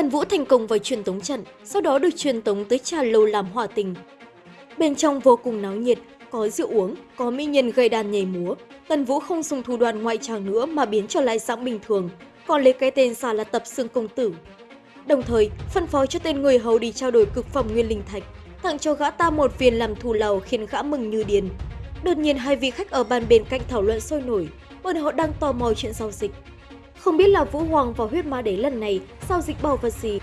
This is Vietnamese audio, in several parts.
Tần Vũ thành công vào truyền tống trận, sau đó được truyền tống tới trà lâu làm hòa tình. Bên trong vô cùng náo nhiệt, có rượu uống, có mỹ nhân gây đàn nhảy múa. Tần Vũ không dùng thủ đoạn ngoại tràng nữa mà biến trở lại dạng bình thường, còn lấy cái tên giả là Tập Xương Công Tử. Đồng thời, phân phó cho tên người hầu đi trao đổi cực phẩm nguyên linh thạch, tặng cho gã ta một viên làm thù lầu khiến gã mừng như điên. Đột nhiên hai vị khách ở bàn bên cạnh thảo luận sôi nổi, bọn họ đang tò mò chuyện giao dịch. Không biết là Vũ Hoàng và huyết ma đế lần này giao dịch bảo vật gì.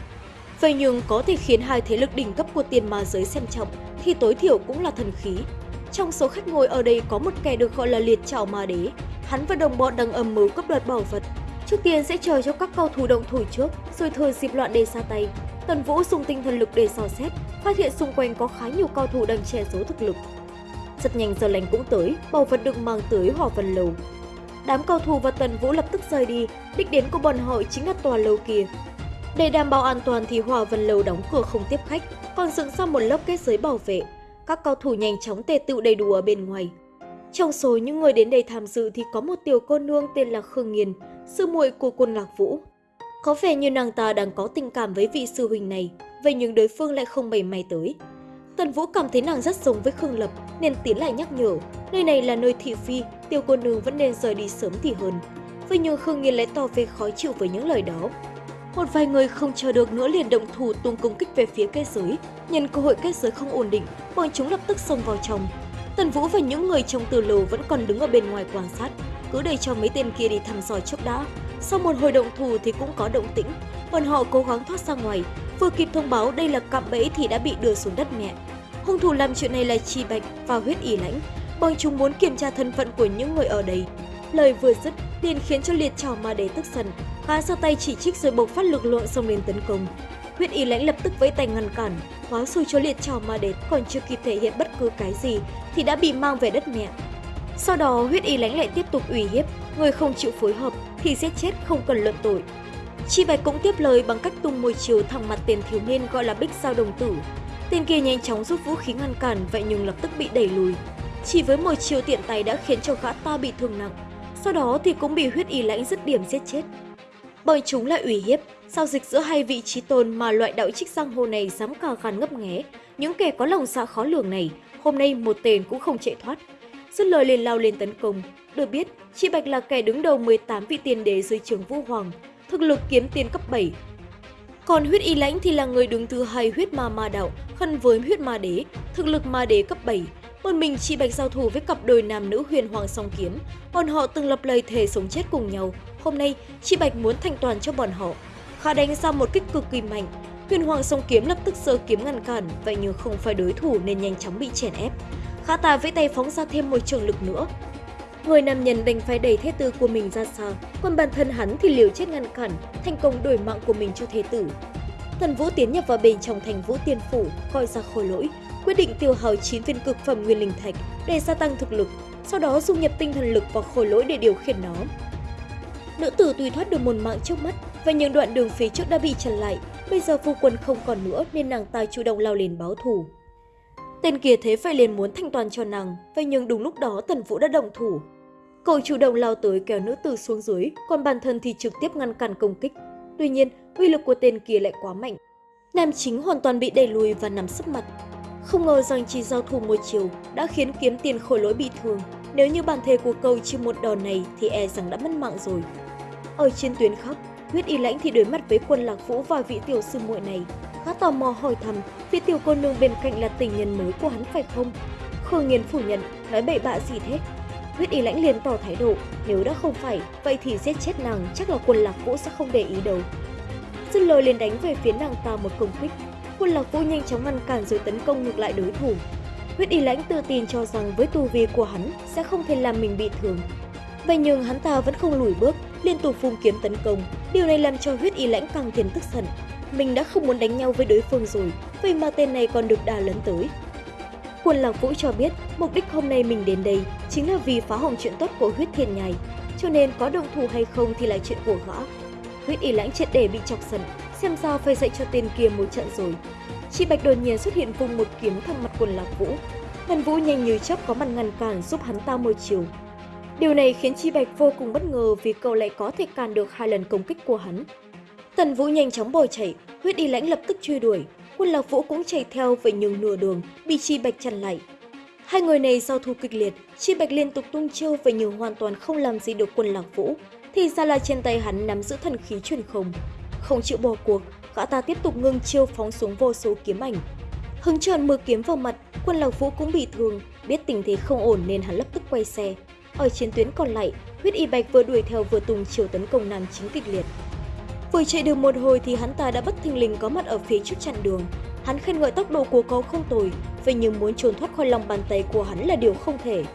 Vậy nhưng có thể khiến hai thế lực đỉnh cấp của tiền ma giới xem trọng thì tối thiểu cũng là thần khí. Trong số khách ngồi ở đây có một kẻ được gọi là liệt trảo ma đế. Hắn và đồng bọn đang âm mưu cấp đoạt bảo vật. Trước tiên sẽ chờ cho các cao thủ động thủ trước, rồi thừa dịp loạn để ra tay. Tần Vũ dùng tinh thần lực để dò xét, phát hiện xung quanh có khá nhiều cao thủ đang che giấu thực lực. Rất nhanh giờ lành cũng tới, bảo vật được mang tới hỏa vân lầu. Đám cầu thủ và Tần Vũ lập tức rời đi, đích đến của bọn họ chính là tòa lâu kia. Để đảm bảo an toàn thì Hòa vân lâu đóng cửa không tiếp khách, còn dựng ra một lớp kết giới bảo vệ. Các cao thủ nhanh chóng tề tự đầy đủ ở bên ngoài. Trong số những người đến đây tham dự thì có một tiểu cô nương tên là Khương Nghiên, sư muội của quân Lạc Vũ. Có vẻ như nàng ta đang có tình cảm với vị sư huynh này, vậy nhưng đối phương lại không bày may tới. Tần Vũ cảm thấy nàng rất giống với Khương Lập nên tiến lại nhắc nhở, nơi này là nơi thị phi, tiêu cô nương vẫn nên rời đi sớm thì hơn. Vậy nhưng Khương Nghiên lại tỏ vẻ khó chịu với những lời đó. Một vài người không chờ được nữa liền động thủ tung công kích về phía kết giới. Nhân cơ hội kết giới không ổn định, bọn chúng lập tức xông vào trong. Tần Vũ và những người trong từ lầu vẫn còn đứng ở bên ngoài quan sát, cứ để cho mấy tên kia đi thăm dò trước đã. Sau một hồi động thủ thì cũng có động tĩnh, bọn họ cố gắng thoát ra ngoài, vừa kịp thông báo đây là cạm bẫy thì đã bị đưa xuống đất mẹ. Hung thủ làm chuyện này là Chi Bạch và huyết ỉ lãnh, bọn chúng muốn kiểm tra thân phận của những người ở đây. Lời vừa dứt liền khiến cho liệt trò ma đế tức giận, gã ra tay chỉ trích rồi bộc phát lực lượng xông lên tấn công. Huyết ý lãnh lập tức vẫy tay ngăn cản, hóa xui cho liệt trò ma đế còn chưa kịp thể hiện bất cứ cái gì thì đã bị mang về đất mẹ. Sau đó huyết ý lãnh lại tiếp tục ủy hiếp, người không chịu phối hợp thì giết chết không cần luận tội. Chi Bạch cũng tiếp lời bằng cách tung môi chiều thẳng mặt tiền thiếu niên gọi là Bích Sao Đồng Tử. Tên kia nhanh chóng rút vũ khí ngăn cản vậy nhưng lập tức bị đẩy lùi. Chỉ với một chiều tiện tay đã khiến cho gã ta bị thương nặng, sau đó thì cũng bị huyết y lãnh dứt điểm giết chết. Bởi chúng lại ủy hiếp, giao dịch giữa hai vị trí tôn mà loại đạo trích giang hồ này dám cà gan ngấp nghé. Những kẻ có lòng dạ khó lường này, hôm nay một tên cũng không chạy thoát. Dứt lời liền lao lên tấn công. Được biết, Chị Bạch là kẻ đứng đầu 18 vị tiền đế dưới trường Vũ Hoàng, thực lực kiếm tiền cấp 7. Còn huyết y lãnh thì là người đứng thứ hai huyết ma ma đạo, khăn với huyết ma đế, thực lực ma đế cấp 7. Một mình chị Bạch giao thủ với cặp đôi nam nữ huyền hoàng song kiếm, bọn họ từng lập lời thề sống chết cùng nhau. Hôm nay, chị Bạch muốn thanh toàn cho bọn họ. Khá đánh ra một kích cực kỳ mạnh, huyền hoàng song kiếm lập tức sơ kiếm ngăn cản, vậy nhưng không phải đối thủ nên nhanh chóng bị chèn ép. Khá tà vẫy tay phóng ra thêm một trường lực nữa, Người nam nhân đành phải đẩy thế tử của mình ra xa, còn bản thân hắn thì liều chết ngăn cản, thành công đổi mạng của mình cho thế tử. Thần Vũ tiến nhập vào bên trong thành Vũ Tiên Phủ, coi ra khôi lỗi, quyết định tiêu hao 9 viên cực phẩm nguyên linh thạch để gia tăng thực lực, sau đó dung nhập tinh thần lực vào khối lỗi để điều khiển nó. Nữ tử tùy thoát được một mạng trước mắt, và những đoạn đường phía trước đã bị chặn lại, bây giờ phu quân không còn nữa nên nàng ta chủ động lao lên báo thù. Tên kia thế phải liền muốn thanh toàn cho nàng, vậy nhưng đúng lúc đó Tần Vũ đã động thủ, Cậu chủ động lao tới kéo nữ tử xuống dưới, còn bản thân thì trực tiếp ngăn cản công kích. Tuy nhiên, uy lực của tên kia lại quá mạnh. Nam chính hoàn toàn bị đẩy lùi và nằm sấp mặt. Không ngờ rằng chỉ giao thủ một chiều đã khiến kiếm tiền khổ lỗi bị thương. Nếu như bản thể của cầu chịu một đòn này thì e rằng đã mất mạng rồi. Ở trên tuyến khác, huyết y lãnh thì đối mặt với quân lạc vũ và vị tiểu sư muội này. Khá tò mò hỏi thăm vị tiểu cô nương bên cạnh là tình nhân mới của hắn phải không? Khương Nghiên phủ nhận, nói bậy bạ gì thế? Huyết y lãnh liền tỏ thái độ, nếu đã không phải, vậy thì giết chết nàng chắc là quân lạc vũ sẽ không để ý đâu. Dứt lời liền đánh về phía nàng ta một công kích. Quân lạc vũ nhanh chóng ngăn cản rồi tấn công ngược lại đối thủ. Huyết y lãnh tự tin cho rằng với tu vi của hắn sẽ không thể làm mình bị thương. Vậy nhưng hắn ta vẫn không lùi bước, liên tục phun kiếm tấn công. Điều này làm cho huyết y lãnh càng thêm tức giận. Mình đã không muốn đánh nhau với đối phương rồi, vậy mà tên này còn được đà lấn tới. Quân Lạc Vũ cho biết mục đích hôm nay mình đến đây chính là vì phá hỏng chuyện tốt của huyết thiên nhai, cho nên có động thủ hay không thì là chuyện của gã. Huyết y lãnh triệt để bị chọc giận, xem ra phải dạy cho tên kia một trận rồi. Chị Bạch đột nhiên xuất hiện vùng một kiếm thẳng mặt quần Lạc Vũ. Thần Vũ nhanh như chớp có mặt ngăn cản giúp hắn ta một chiều. Điều này khiến Chi Bạch vô cùng bất ngờ vì cậu lại có thể cản được hai lần công kích của hắn. Tần Vũ nhanh chóng bò chạy, huyết y lãnh lập tức truy đuổi. Quân Lạc Vũ cũng chạy theo vậy nhưng nửa đường bị Chi Bạch chặn lại. Hai người này giao thu kịch liệt, Chi Bạch liên tục tung chiêu vậy nhưng hoàn toàn không làm gì được quân Lạc Vũ. Thì ra là trên tay hắn nắm giữ thần khí truyền không. Không chịu bỏ cuộc, gã ta tiếp tục ngưng chiêu phóng xuống vô số kiếm ảnh. Hứng tròn mưa kiếm vào mặt, quân Lạc Vũ cũng bị thương, biết tình thế không ổn nên hắn lập tức quay xe. Ở chiến tuyến còn lại, huyết y bạch vừa đuổi theo vừa tung chiều tấn công nam chính kịch liệt. Vừa chạy được một hồi thì hắn ta đã bất thình lình có mặt ở phía trước chặn đường. Hắn khen ngợi tốc độ của cậu không tồi, vậy nhưng muốn trốn thoát khỏi lòng bàn tay của hắn là điều không thể.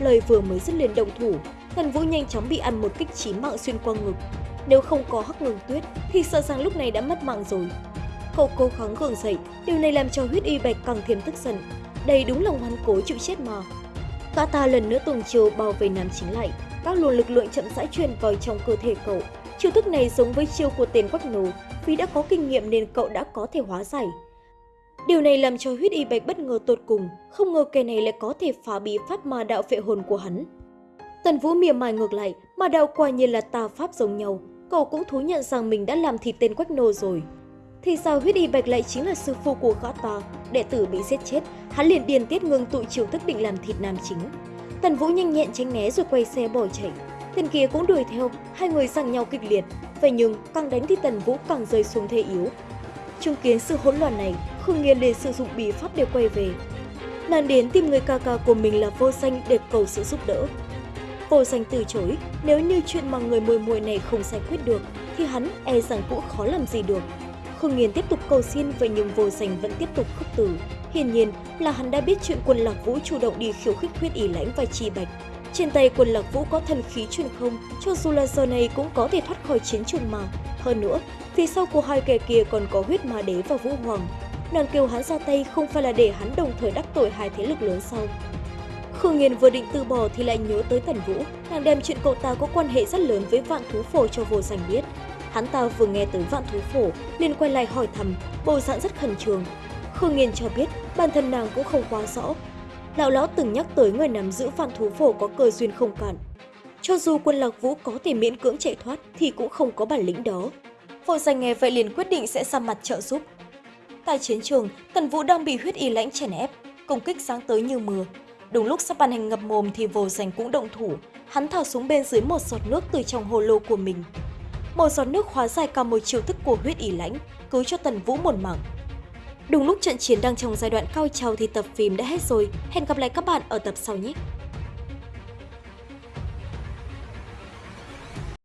Lời vừa mới dứt liền động thủ, Tần Vũ nhanh chóng bị ăn một kích chí mạng xuyên qua ngực. Nếu không có hắc ngừng tuyết thì sợ rằng lúc này đã mất mạng rồi. Cậu cố gắng gượng dậy, điều này làm cho huyết y bạch càng thêm tức giận. Đây đúng là ngoan cố chịu chết mà. Gã ta lần nữa tuần chiều bao vây nam chính lại, các luồng lực lượng chậm rãi truyền vào trong cơ thể cậu. Chiêu thức này giống với chiêu của tên quách nổ, vì đã có kinh nghiệm nên cậu đã có thể hóa giải. Điều này làm cho huyết y bạch bất ngờ tột cùng, không ngờ kẻ này lại có thể phá bí pháp ma đạo vệ hồn của hắn. Tần Vũ mỉa mai ngược lại, mà đạo quả nhiên là tà pháp giống nhau, cậu cũng thú nhận rằng mình đã làm thịt tên quách nô rồi. Thì sao huyết y bạch lại chính là sư phụ của gã ta, đệ tử bị giết chết, hắn liền điền tiết ngưng tụ chiều thức định làm thịt nam chính. Tần Vũ nhanh nhẹn tránh né rồi quay xe bỏ chạy. Tên kia cũng đuổi theo, hai người giằng nhau kịch liệt. Vậy nhưng càng đánh thì Tần Vũ càng rơi xuống thế yếu. Chứng kiến sự hỗn loạn này, Khương Nghiên liền sử dụng bí pháp để quay về. Nàng đến tìm người ca ca của mình là Vô Danh để cầu sự giúp đỡ. Vô Danh từ chối, nếu như chuyện mà người mùi mùi này không giải quyết được, thì hắn e rằng cũng khó làm gì được. Khương Nghiên tiếp tục cầu xin vậy nhưng Vô Danh vẫn tiếp tục khước từ. Hiển nhiên là hắn đã biết chuyện quân Lạc Vũ chủ động đi khiêu khích huyết ý lãnh và chi bạch. Trên tay quân Lạc Vũ có thần khí truyền không, cho dù là giờ này cũng có thể thoát khỏi chiến trường mà. Hơn nữa, phía sau của hai kẻ kia còn có huyết ma đế và vũ hoàng. Nàng kêu hắn ra tay không phải là để hắn đồng thời đắc tội hai thế lực lớn sau. Khương Nghiên vừa định từ bỏ thì lại nhớ tới Tần Vũ, nàng đem chuyện cậu ta có quan hệ rất lớn với vạn thú phổ cho vô danh biết. Hắn ta vừa nghe tới vạn thú phổ, liền quay lại hỏi thầm, bộ dạng rất khẩn trương. Khương Nghiên cho biết bản thân nàng cũng không quá rõ. Lão lão từng nhắc tới người nắm giữ vạn thú phổ có cơ duyên không cản. Cho dù quân lạc vũ có thể miễn cưỡng chạy thoát thì cũng không có bản lĩnh đó. Vô danh nghe vậy liền quyết định sẽ ra mặt trợ giúp. Tại chiến trường, Tần Vũ đang bị huyết y lãnh chèn ép, công kích sáng tới như mưa. Đúng lúc sắp bàn hành ngập mồm thì vô danh cũng động thủ, hắn thả xuống bên dưới một giọt nước từ trong hồ lô của mình. Một giọt nước hóa giải cả một chiêu thức của huyết ỉ lãnh, cứu cho Tần Vũ một mảng Đúng lúc trận chiến đang trong giai đoạn cao trào thì tập phim đã hết rồi. Hẹn gặp lại các bạn ở tập sau nhé!